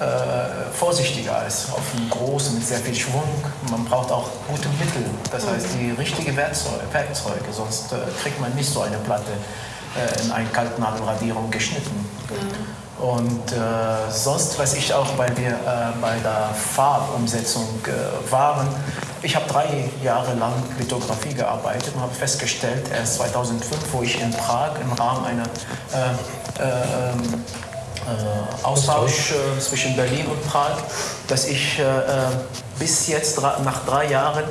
äh, vorsichtiger als auf einem großen mit sehr viel Schwung. Man braucht auch gute Mittel, das heißt die richtigen Werkzeuge, Werkzeuge sonst äh, kriegt man nicht so eine Platte in einen Kaltnadelradierung geschnitten. Und äh, sonst weiß ich auch, weil wir äh, bei der Farbumsetzung äh, waren, ich habe drei Jahre lang Lithografie gearbeitet und habe festgestellt, erst 2005, wo ich in Prag im Rahmen einer äh, äh, ähm, äh, Austausch äh, zwischen Berlin und Prag, dass ich äh, äh, bis jetzt nach drei Jahren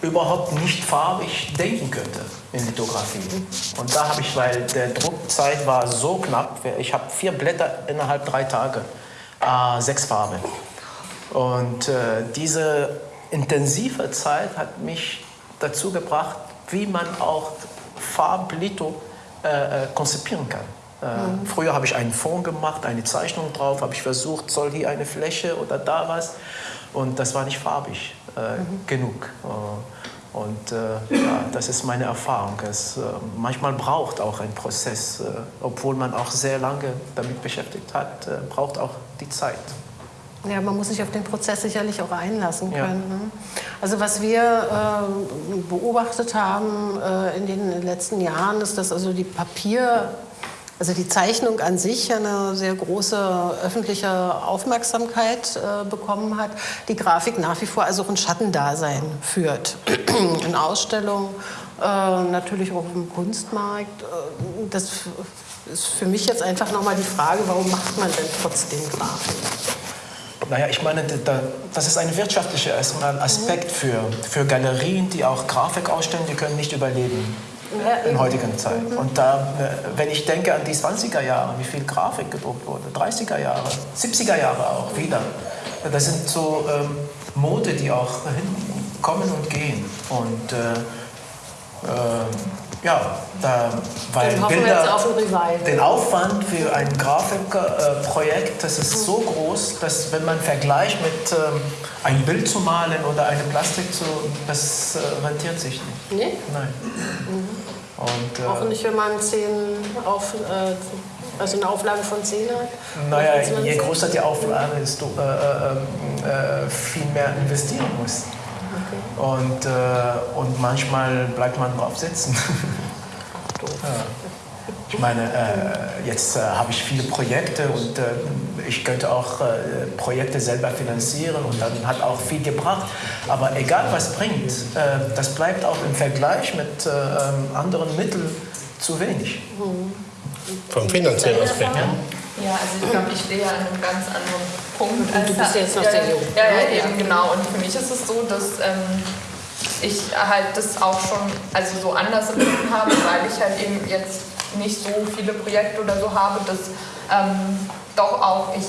überhaupt nicht farbig denken könnte in Lithografie. Und da habe ich, weil der Druckzeit war so knapp, ich habe vier Blätter innerhalb drei Tage, äh, sechs Farben. Und äh, diese intensive Zeit hat mich dazu gebracht, wie man auch Farblitho äh, äh, konzipieren kann. Äh, Früher habe ich einen Fond gemacht, eine Zeichnung drauf, habe ich versucht, soll hier eine Fläche oder da was. Und das war nicht farbig äh, genug. Und äh, ja, das ist meine Erfahrung. Es, äh, manchmal braucht auch ein Prozess, äh, obwohl man auch sehr lange damit beschäftigt hat, äh, braucht auch die Zeit.
Ja, man muss sich auf den Prozess sicherlich auch einlassen
Ja.
können. Ne? Also was wir äh, beobachtet haben äh, in den letzten Jahren, ist, dass also die Papier, also die Zeichnung an sich eine sehr große öffentliche Aufmerksamkeit äh, bekommen hat. Die Grafik nach wie vor also auch ein Schattendasein führt. *clears throat* in Ausstellungen, äh, natürlich auch im Kunstmarkt. Äh, das ist für mich jetzt einfach nochmal die Frage, warum macht man denn trotzdem Grafik?
Naja, ich meine, da- das ist ein wirtschaftlicher Aspekt für, für Galerien, die auch Grafik ausstellen, die können nicht überleben
Ja,
in heutigen Zeit. Und da, äh, wenn ich denke an die 20er Jahre, wie viel Grafik gedruckt wurde, 30er Jahre, 70er Jahre auch wieder, das sind so ähm, Mode, die auch hin, kommen und gehen. Und äh, äh, ja, da, weil
wir
Bilder,
auf
den Aufwand für ein Grafikprojekt, das ist so groß, dass wenn man vergleicht mit ähm, ein Bild zu malen oder eine Plastik zu, das äh, rentiert sich nicht.
Nee?
Nein. Und,
Auch
äh,
nicht, wenn man zehn auf, äh, also eine Auflage von 10 hat?
naja,
Auf 20?
je größer die Auflage ist, du äh, äh, äh, viel mehr investieren musst. Und, äh, und manchmal bleibt man drauf sitzen. *laughs* ja. Ich meine, äh, jetzt äh, habe ich viele Projekte und äh, ich könnte auch äh, Projekte selber finanzieren und dann hat auch viel gebracht. Aber egal was bringt, äh, das bleibt auch im Vergleich mit äh, ähm, anderen Mitteln zu wenig.
Vom finanziellen Aspekt.
Ja?
Ja, also ich glaube, ich stehe ja an einem ganz anderen Punkt. als
du bist jetzt noch sehr jung.
Ja, ja,
Ja.
eben genau. Und für mich ist es so, dass ähm, ich halt das auch schon also so anders empfunden habe, weil ich halt eben jetzt nicht so viele Projekte oder so habe, dass ähm, doch auch ich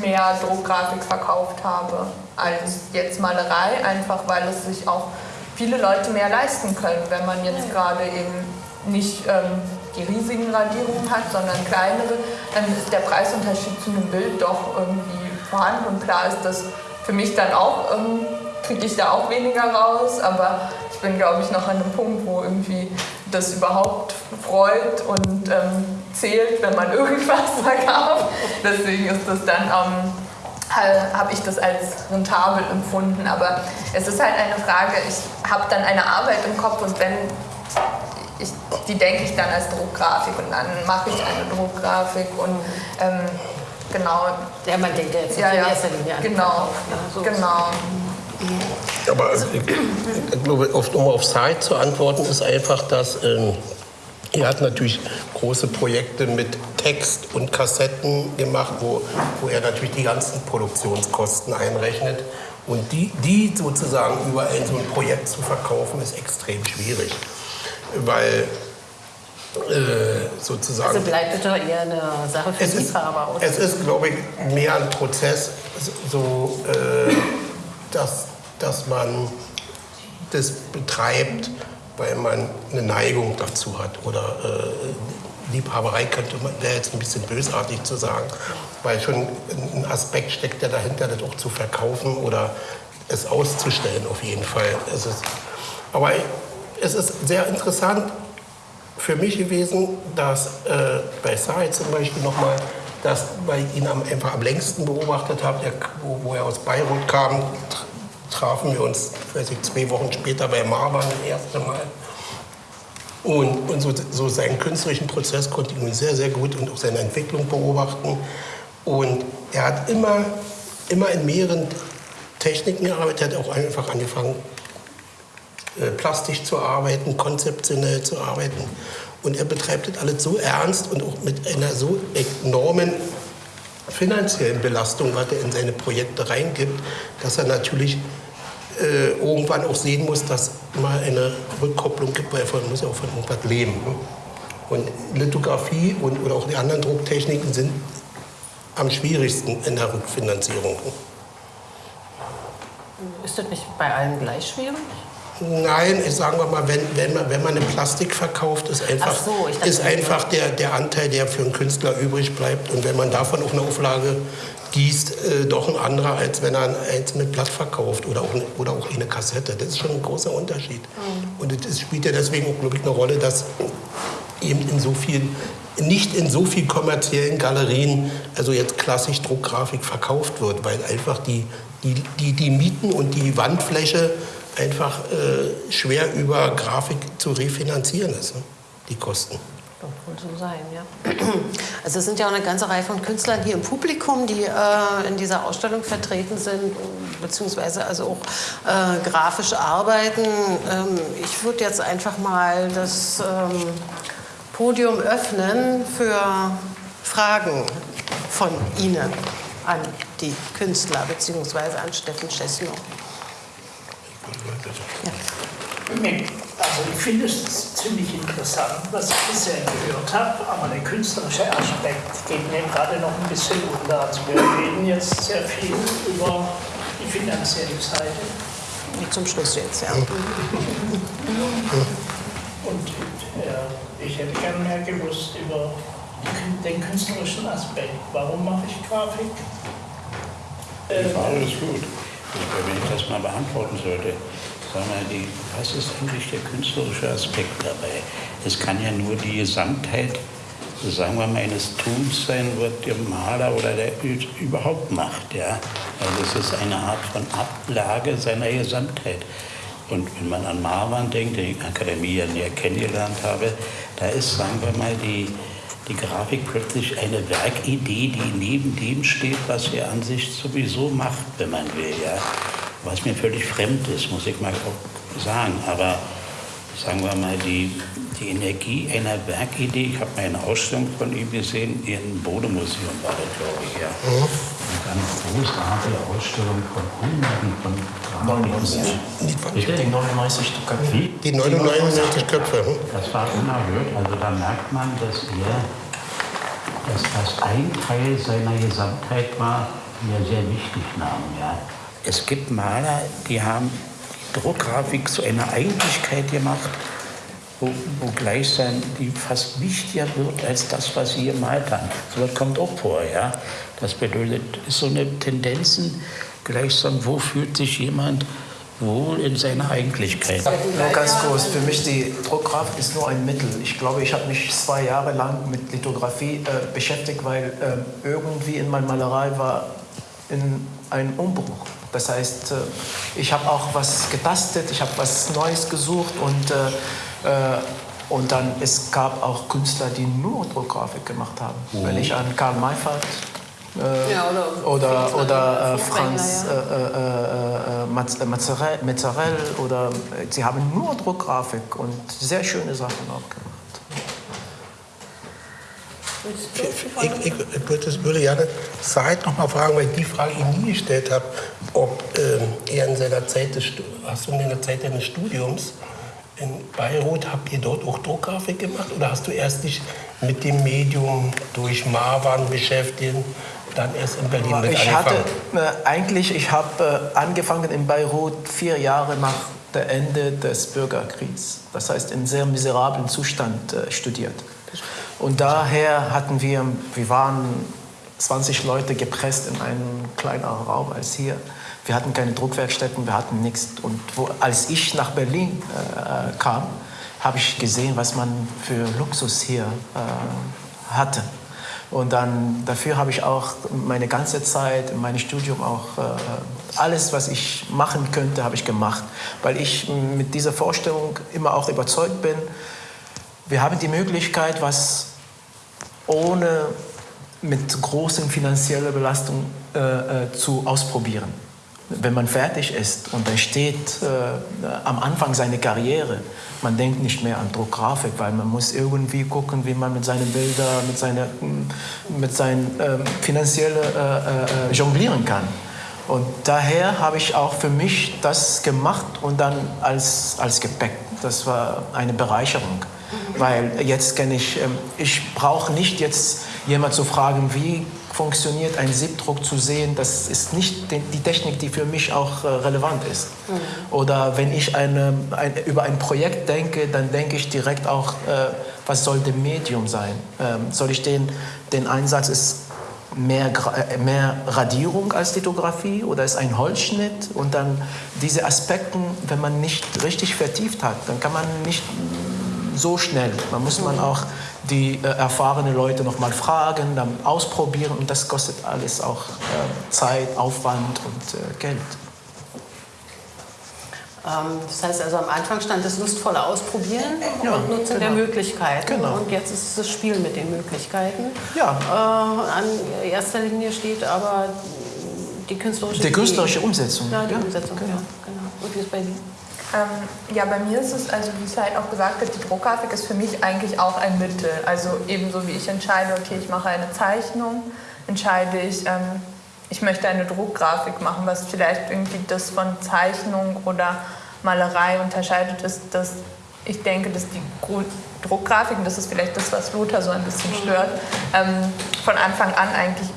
mehr Druckgrafik verkauft habe als jetzt Malerei, einfach weil es sich auch viele Leute mehr leisten können, wenn man jetzt gerade eben nicht ähm, die riesigen Radierungen hat, sondern kleinere, dann ist der Preisunterschied zu einem Bild doch irgendwie vorhanden. Und klar ist das für mich dann auch, ähm, kriege ich da auch weniger raus, aber ich bin, glaube ich, noch an einem Punkt, wo irgendwie das überhaupt freut und ähm, zählt, wenn man *laughs* irgendwas verkauft. Deswegen ist das dann, ähm, habe ich das als rentabel empfunden. Aber es ist halt eine Frage, ich habe dann eine Arbeit im Kopf und wenn ich, die denke ich dann als Druckgrafik und dann mache ich eine Druckgrafik und ähm, genau.
Ja, man denkt ja jetzt
ja,
in
ja,
erster Linie an
genau,
ne? So
genau.
Aber ich, ich glaube, auf, um auf Zeit zu antworten, ist einfach, dass ähm, er hat natürlich große Projekte mit Text und Kassetten gemacht, wo, wo er natürlich die ganzen Produktionskosten einrechnet. Und die, die sozusagen über ein so ein Projekt zu verkaufen, ist extrem schwierig. Weil äh, sozusagen.
Also bleibt es doch eher eine Sache für
Es
Liebhaber, oder?
es ist, glaube ich, mehr ein Prozess, so, äh, dass, dass man das betreibt, weil man eine Neigung dazu hat. Oder äh, Liebhaberei könnte man, wäre jetzt ein bisschen bösartig zu sagen, weil schon ein Aspekt steckt, der dahinter, das auch zu verkaufen oder es auszustellen auf jeden Fall. Es ist, aber es ist sehr interessant, für mich gewesen, dass äh, bei Said zum Beispiel nochmal, dass weil ich ihn am, einfach am längsten beobachtet habe, der, wo, wo er aus Beirut kam, tr- trafen wir uns, weiß ich, zwei Wochen später bei Marwan das erste Mal. Und, und so, so seinen künstlerischen Prozess konnte ich nun sehr, sehr gut und auch seine Entwicklung beobachten. Und er hat immer, immer in mehreren Techniken gearbeitet, er hat auch einfach angefangen, plastisch zu arbeiten, konzeptionell zu arbeiten. Und er betreibt das alles so ernst und auch mit einer so enormen finanziellen Belastung, was er in seine Projekte reingibt, dass er natürlich äh, irgendwann auch sehen muss, dass mal eine Rückkopplung gibt, weil er muss ja auch von irgendwas leben. Ne? Und Lithografie und, oder auch die anderen Drucktechniken sind am schwierigsten in der Rückfinanzierung.
Ist das nicht bei allen gleich schwierig?
Nein, ich sagen wir mal, wenn, wenn, man, wenn man eine Plastik verkauft, ist einfach,
Ach so, dachte,
ist einfach der, der Anteil, der für einen Künstler übrig bleibt. Und wenn man davon auch eine Auflage gießt, äh, doch ein anderer, als wenn er eins mit Blatt verkauft oder auch, oder auch eine Kassette. Das ist schon ein großer Unterschied. Und es spielt ja deswegen auch, glaube ich, eine Rolle, dass eben in so vielen, nicht in so vielen kommerziellen Galerien, also jetzt klassisch Druckgrafik verkauft wird, weil einfach die, die, die, die Mieten und die Wandfläche einfach äh, schwer über Grafik zu refinanzieren ist, ne? die Kosten.
Doch wohl so sein, ja. *clears throat* Also es sind ja auch eine ganze Reihe von Künstlern hier im Publikum, die äh, in dieser Ausstellung vertreten sind, beziehungsweise also auch äh, grafisch arbeiten. Ähm, ich würde jetzt einfach mal das ähm, Podium öffnen für Fragen von Ihnen an die Künstler, beziehungsweise an Steffen Chesno.
Also ich finde es ziemlich interessant, was ich bisher gehört habe, aber der künstlerische Aspekt geht mir gerade noch ein bisschen unter. Also wir reden jetzt sehr viel über die finanzielle Seite
Zum Schluss jetzt, ja. *laughs*
und äh, ich hätte gerne mehr gewusst über den künstlerischen Aspekt. Warum mache ich Grafik?
Die Frage ist gut. Wenn ich das mal beantworten sollte, wir, die, was ist eigentlich der künstlerische Aspekt dabei? Es kann ja nur die Gesamtheit, sagen wir mal, eines Tuns sein, was der Maler oder der überhaupt macht. Ja? Also es ist eine Art von Ablage seiner Gesamtheit. Und wenn man an Marwan denkt, den ich Akademie ja näher kennengelernt habe, da ist, sagen wir mal, die, die Grafik plötzlich eine Werkidee, die neben dem steht, was er an sich sowieso macht, wenn man will. Ja? Was mir völlig fremd ist, muss ich mal auch sagen. Aber sagen wir mal, die, die Energie einer Werkidee, ich habe mal eine Ausstellung von ihm gesehen, im Bodemuseum war das, glaube ich. Ja. Eine großartige Ausstellung von Hunderten von Grafiken.
Bitte, die 99 Köpfe.
Wie?
Die 99 Köpfe. Hm?
Das war unerhört. Also da merkt man, dass er, dass das ein Teil seiner Gesamtheit war, die er sehr wichtig nahm. Ja. Es gibt Maler, die haben die Druckgrafik zu einer Eigentlichkeit gemacht, wo, wo Gleichsein die fast wichtiger wird als das, was Sie gemalt haben. So was kommt auch vor, ja. Das bedeutet, ist so eine Tendenzen, gleichsam, wo fühlt sich jemand wohl in seiner Eigentlichkeit.
Nur ganz kurz, für mich die Druckkraft ist nur ein Mittel. Ich glaube, ich habe mich zwei Jahre lang mit Lithografie äh, beschäftigt, weil äh, irgendwie in meiner Malerei war in ein Umbruch. Das heißt, äh, ich habe auch was getastet, ich habe was Neues gesucht und, äh, äh, und dann es gab auch Künstler, die nur Druckgrafik gemacht haben. Mhm. Wenn ich an Karl Mayfeld äh, ja, oder oder, oder äh, Franz äh, Mazzarell, Mazzarell oder sie haben nur Druckgrafik und sehr schöne Sachen auch gemacht.
Ich, ich, ich würde gerne Said noch mal fragen, weil ich die Frage Ihnen nie gestellt habe, ob ähm, er in seiner Zeit des, hast du in der Zeit deines Studiums in Beirut, habt ihr dort auch Druckgrafik gemacht oder hast du erst dich mit dem Medium durch Marwan beschäftigt, dann erst in Berlin mit
ich
angefangen?
Hatte, äh, eigentlich, ich habe äh, angefangen in Beirut vier Jahre nach dem Ende des Bürgerkriegs. Das heißt, in sehr miserablen Zustand äh, studiert. Und daher hatten wir, wir waren 20 Leute gepresst in einem kleineren Raum als hier. Wir hatten keine Druckwerkstätten, wir hatten nichts. Und wo, als ich nach Berlin äh, kam, habe ich gesehen, was man für Luxus hier äh, hatte. Und dann dafür habe ich auch meine ganze Zeit in meinem Studium auch äh, alles, was ich machen könnte, habe ich gemacht, weil ich mit dieser Vorstellung immer auch überzeugt bin. Wir haben die Möglichkeit, was ohne mit großen finanzieller Belastung äh, äh, zu ausprobieren. Wenn man fertig ist und dann steht äh, am Anfang seiner Karriere, man denkt nicht mehr an Druckgrafik, weil man muss irgendwie gucken, wie man mit seinen Bildern, mit seiner mit seinen äh, finanzielle äh, äh, jonglieren kann. Und daher habe ich auch für mich das gemacht und dann als, als Gepäck. Das war eine Bereicherung. Weil jetzt kenne ich, ähm, ich brauche nicht jetzt jemand zu fragen, wie funktioniert ein Siebdruck zu sehen, das ist nicht die Technik, die für mich auch äh, relevant ist. Mhm. Oder wenn ich eine, ein, über ein Projekt denke, dann denke ich direkt auch, äh, was soll das Medium sein? Ähm, soll ich den, den Einsatz ist mehr, äh, mehr Radierung als Lithografie oder ist ein Holzschnitt? Und dann diese Aspekte, wenn man nicht richtig vertieft hat, dann kann man nicht so schnell. Man muss man auch die äh, erfahrenen Leute noch mal fragen, dann ausprobieren und das kostet alles auch äh, Zeit, Aufwand und äh, Geld.
Ähm, das heißt also am Anfang stand das lustvolle Ausprobieren ja, und Nutzen genau. der Möglichkeiten. Genau. Und jetzt ist es das Spiel mit den Möglichkeiten.
Ja.
Äh, an erster Linie steht aber die künstlerische,
die künstlerische Umsetzung.
Ja, die ja. Umsetzung, genau. Ja, genau. Und wie ist bei Ihnen?
Ähm, ja, bei mir ist es, also wie es halt auch gesagt hat, die Druckgrafik ist für mich eigentlich auch ein Mittel. Also ebenso wie ich entscheide, okay, ich mache eine Zeichnung, entscheide ich, ähm, ich möchte eine Druckgrafik machen, was vielleicht irgendwie das von Zeichnung oder Malerei unterscheidet, ist, dass ich denke, dass die Druckgrafiken, das ist vielleicht das, was Lothar so ein bisschen stört, ähm, von Anfang an eigentlich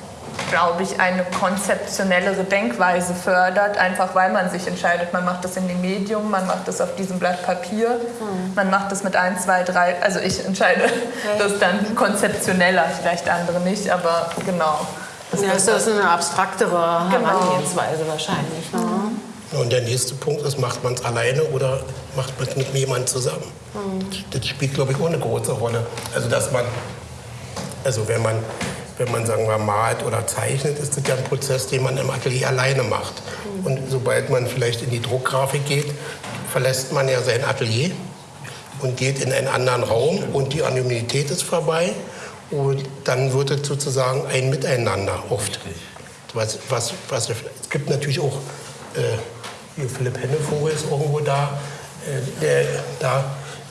glaube ich, eine konzeptionellere Denkweise fördert, einfach weil man sich entscheidet, man macht das in dem Medium, man macht das auf diesem Blatt Papier, mhm. man macht das mit 1, 2, 3, also ich entscheide okay. das dann konzeptioneller, vielleicht andere nicht, aber genau.
Das, ja, ist eine abstraktere genau. Herangehensweise wahrscheinlich. Ne?
Mhm. Und der nächste Punkt ist, macht man es alleine oder macht man es mit jemandem zusammen? Mhm. Das spielt, glaube ich, auch eine große Rolle. Also, dass man, also wenn man wenn man sagen wir malt oder zeichnet, ist das ja ein Prozess, den man im Atelier alleine macht. Und sobald man vielleicht in die Druckgrafik geht, verlässt man ja sein Atelier und geht in einen anderen Raum und die Anonymität ist vorbei und dann wird es sozusagen ein Miteinander oft. Was, was, was, es gibt natürlich auch, äh, hier Philipp Hennevogel ist irgendwo da, äh, der, da,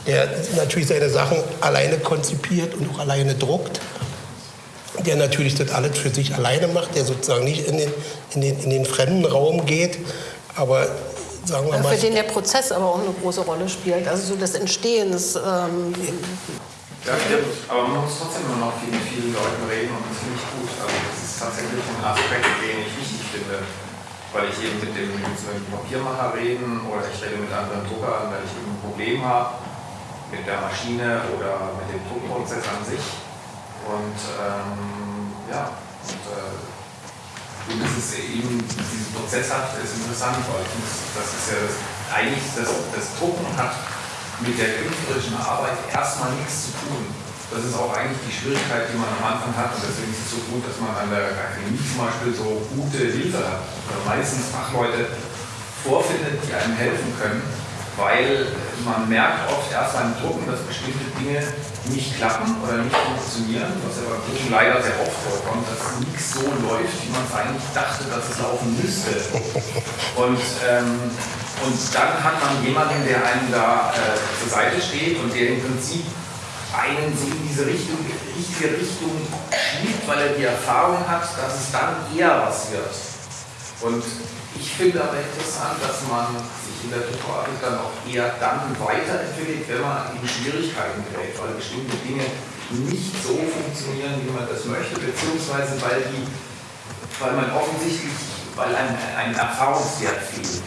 der natürlich seine Sachen alleine konzipiert und auch alleine druckt der natürlich das alles für sich alleine macht, der sozusagen nicht in den, in den, in den fremden Raum geht, aber sagen wir mal...
Für den der Prozess aber auch eine große Rolle spielt, also so das Entstehen des... Ähm
ja, stimmt, aber man muss trotzdem immer noch mit vielen Leuten reden und das finde ich gut. Also das ist tatsächlich ein Aspekt, den ich wichtig finde, weil ich eben mit dem, mit dem Papiermacher reden oder ich rede mit anderen Druckern, weil ich eben ein Problem habe mit der Maschine oder mit dem Druckprozess an sich. Und ähm, ja, und, äh, und das ist eben, dieses Prozesshaft ist interessant, weil das ist ja das, eigentlich das, das Drucken hat mit der künstlerischen Arbeit erstmal nichts zu tun. Das ist auch eigentlich die Schwierigkeit, die man am Anfang hat. Und deswegen ist es so gut, dass man an der Akademie zum Beispiel so gute Hilfe hat. Oder meistens Fachleute vorfindet, die einem helfen können. Weil man merkt oft erst beim Drucken, dass bestimmte Dinge nicht klappen oder nicht funktionieren, was ja beim Drucken leider sehr oft vorkommt, dass nichts so läuft, wie man es eigentlich dachte, dass es laufen müsste. Und ähm, und dann hat man jemanden, der einem da äh, zur Seite steht und der im Prinzip einen so in diese Richtung, richtige Richtung schiebt, weil er die Erfahrung hat, dass es dann eher was wird. Und ich finde aber interessant, dass man sich in der Tutorik dann auch eher dann weiterentwickelt, wenn man in Schwierigkeiten gerät, weil bestimmte Dinge nicht so funktionieren, wie man das möchte, beziehungsweise weil, die, weil man offensichtlich, weil ein, ein Erfahrungswert fehlt.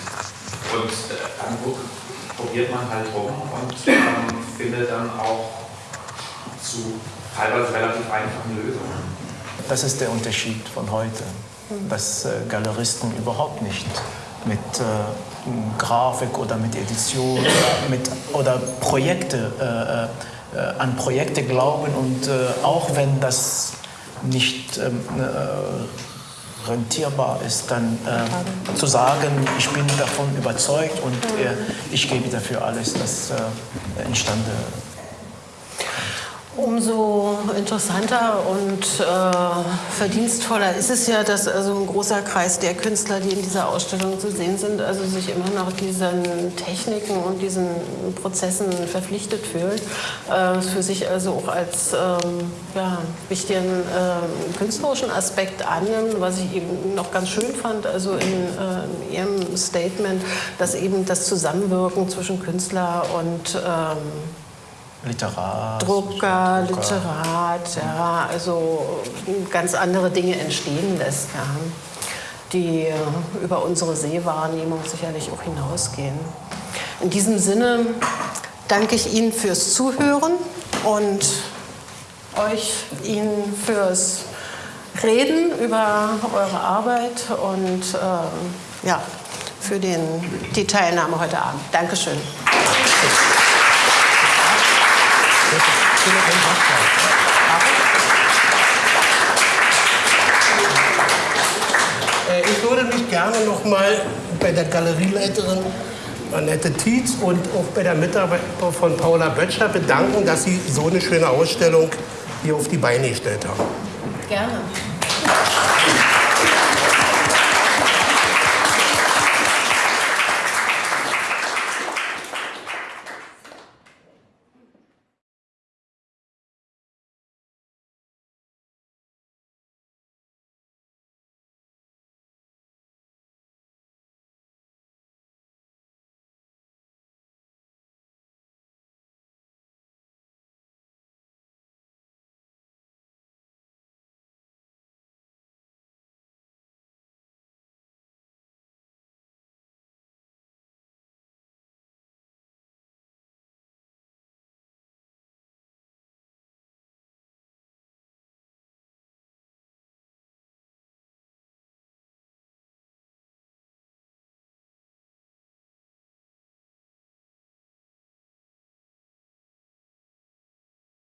Und äh, dann probiert man halt rum und ähm, findet dann auch zu teilweise relativ einfachen Lösungen.
Das ist der Unterschied von heute, dass äh, Galeristen überhaupt nicht mit äh, Grafik oder mit Edition oder, mit, oder Projekte, äh, an Projekte glauben und auch wenn das nicht ähm, rentierbar ist, dann äh, zu sagen, ich bin davon überzeugt und äh, ich gebe dafür alles, das äh, entstande
Umso interessanter und äh, verdienstvoller ist es ja, dass also ein großer Kreis der Künstler, die in dieser Ausstellung zu sehen sind, also sich immer noch diesen Techniken und diesen Prozessen verpflichtet fühlt, äh, für sich also auch als ähm, ja, wichtigen äh, künstlerischen Aspekt annimmt, was ich eben noch ganz schön fand, also in, in äh, Ihrem Statement, dass eben das Zusammenwirken zwischen Künstler und ähm,
Literat.
Drucker, Drucker, Literat, ja, also ganz andere Dinge entstehen lässt, ja, die äh, über unsere Sehwahrnehmung sicherlich auch hinausgehen. In diesem Sinne danke ich Ihnen fürs Zuhören und euch Ihnen fürs Reden über eure Arbeit und äh, ja, für den, die Teilnahme heute Abend. Dankeschön.
Äh, ich würde mich gerne noch mal bei der Galerieleiterin Annette Tietz und auch bei der Mitarbeiterin von Paula Böttcher bedanken, dass sie so eine schöne Ausstellung hier auf die Beine gestellt haben.
Gerne.